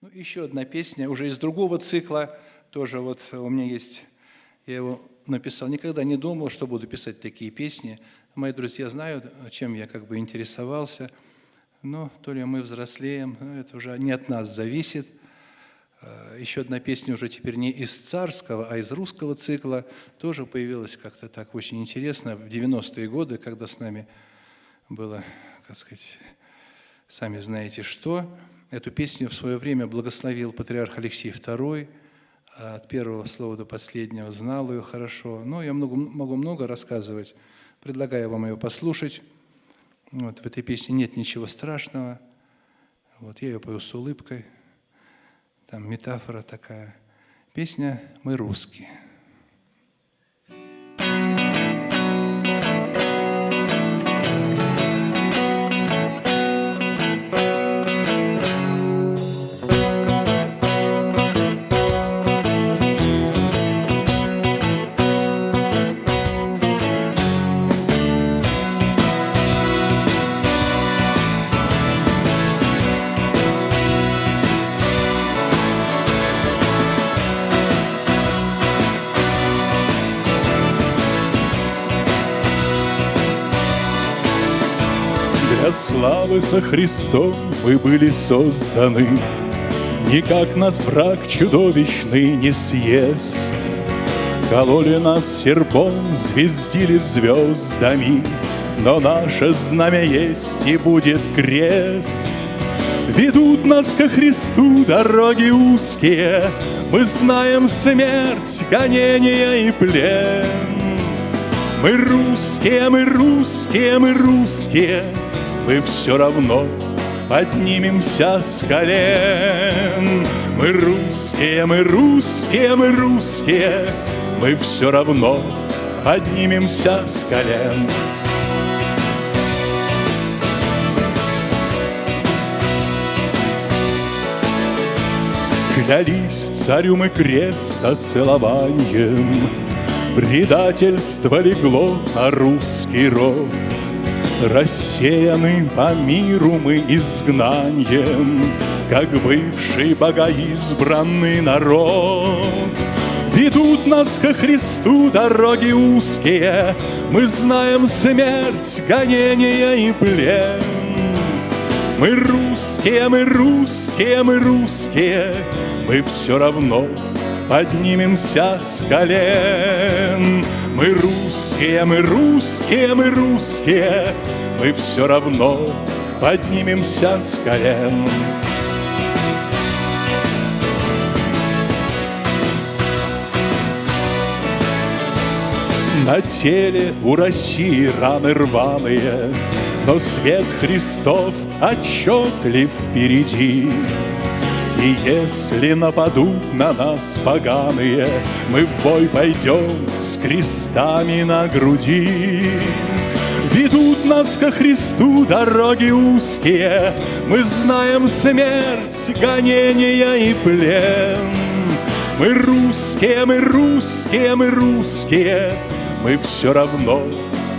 Ну, еще одна песня, уже из другого цикла, тоже вот у меня есть, я его написал, никогда не думал, что буду писать такие песни. Мои друзья знают, чем я как бы интересовался, но то ли мы взрослеем, это уже не от нас зависит. А, еще одна песня уже теперь не из царского, а из русского цикла, тоже появилась как-то так очень интересно в 90-е годы, когда с нами было, как сказать, сами знаете что. Эту песню в свое время благословил патриарх Алексей II, от первого слова до последнего знал ее хорошо. Но я много, могу много рассказывать, предлагаю вам ее послушать. Вот, в этой песне нет ничего страшного. Вот, я ее пою с улыбкой. Там метафора такая. Песня «Мы русские». Славы со Христом мы были созданы, Никак нас враг чудовищный не съест. Кололи нас серпом, звездили звездами, Но наше знамя есть и будет крест. Ведут нас ко Христу дороги узкие, Мы знаем смерть, гонение и плен. Мы русские, мы русские, мы русские, мы все равно поднимемся с колен. Мы русские, мы русские, мы русские, мы все равно поднимемся с колен. Клялись царю мы креста целованием, Предательство легло на русский род. Рассеяны по миру мы изгнанием, Как бывший богоизбранный народ. Ведут нас ко Христу дороги узкие, Мы знаем смерть, гонение и плен. Мы русские, мы русские, мы русские, Мы все равно поднимемся с колен. Мы русские, мы русские, мы русские, мы все равно поднимемся с колен. На теле у России раны рваные, Но свет Христов отчетлив впереди. И если нападут на нас поганые, Мы в бой пойдем с крестами на груди. Ведут нас ко Христу дороги узкие, Мы знаем смерть, гонения и плен. Мы русские, мы русские, мы русские, Мы все равно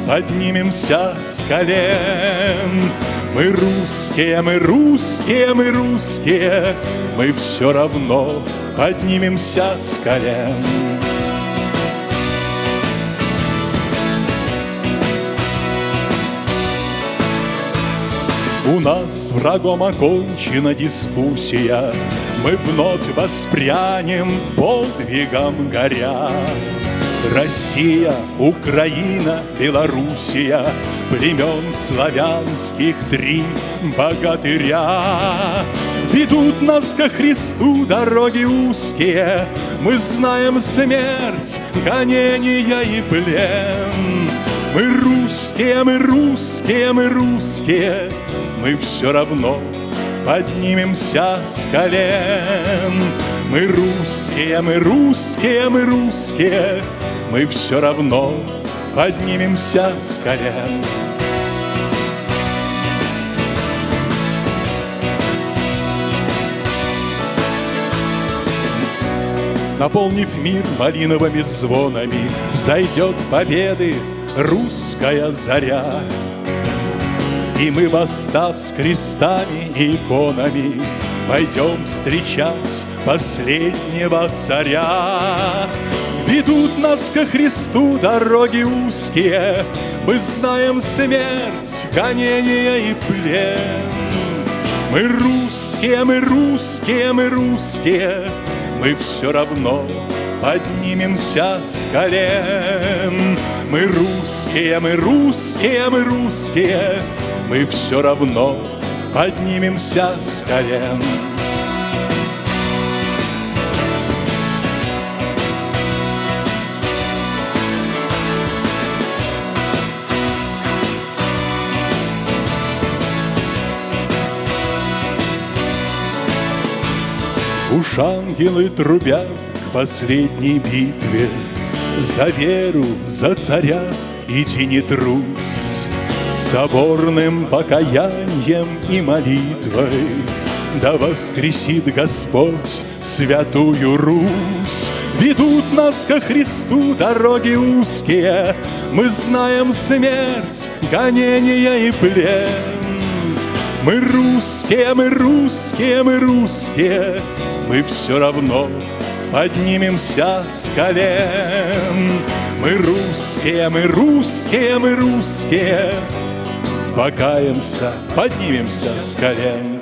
поднимемся с колен. Мы русские, мы русские, мы русские, Мы все равно поднимемся с колен. У нас врагом окончена дискуссия, Мы вновь воспрянем подвигом горя. Россия, Украина, Белоруссия, Племен славянских три богатыря. Ведут нас ко Христу дороги узкие, Мы знаем смерть, гонения и плен. Мы русские, мы русские, мы русские, Мы все равно поднимемся с колен. Мы русские, мы русские, мы русские, мы все равно поднимемся с колен. Наполнив мир малиновыми звонами, Взойдет победы русская заря. И мы, восстав с крестами и иконами, Пойдем встречать последнего царя. Ведут нас ко Христу дороги узкие, Мы знаем смерть, гонение и плен. Мы русские, мы русские, мы русские, Мы все равно поднимемся с колен. Мы русские, мы русские, мы русские, Мы все равно поднимемся с колен. Уж ангелы трубят к последней битве. За веру, за царя иди не трусь Соборным покаянием и молитвой Да воскресит Господь святую Русь. Ведут нас ко Христу дороги узкие. Мы знаем смерть, гонение и плен Мы русские, мы русские, мы русские. Мы все равно поднимемся с колен. Мы русские, мы русские, мы русские. Покаемся, поднимемся с колен.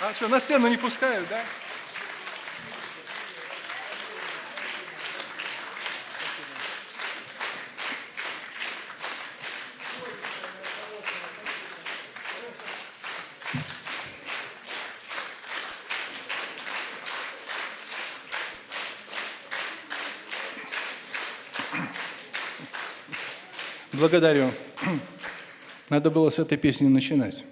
А что, на сцену не пускают, да? Благодарю. Надо было с этой песни начинать.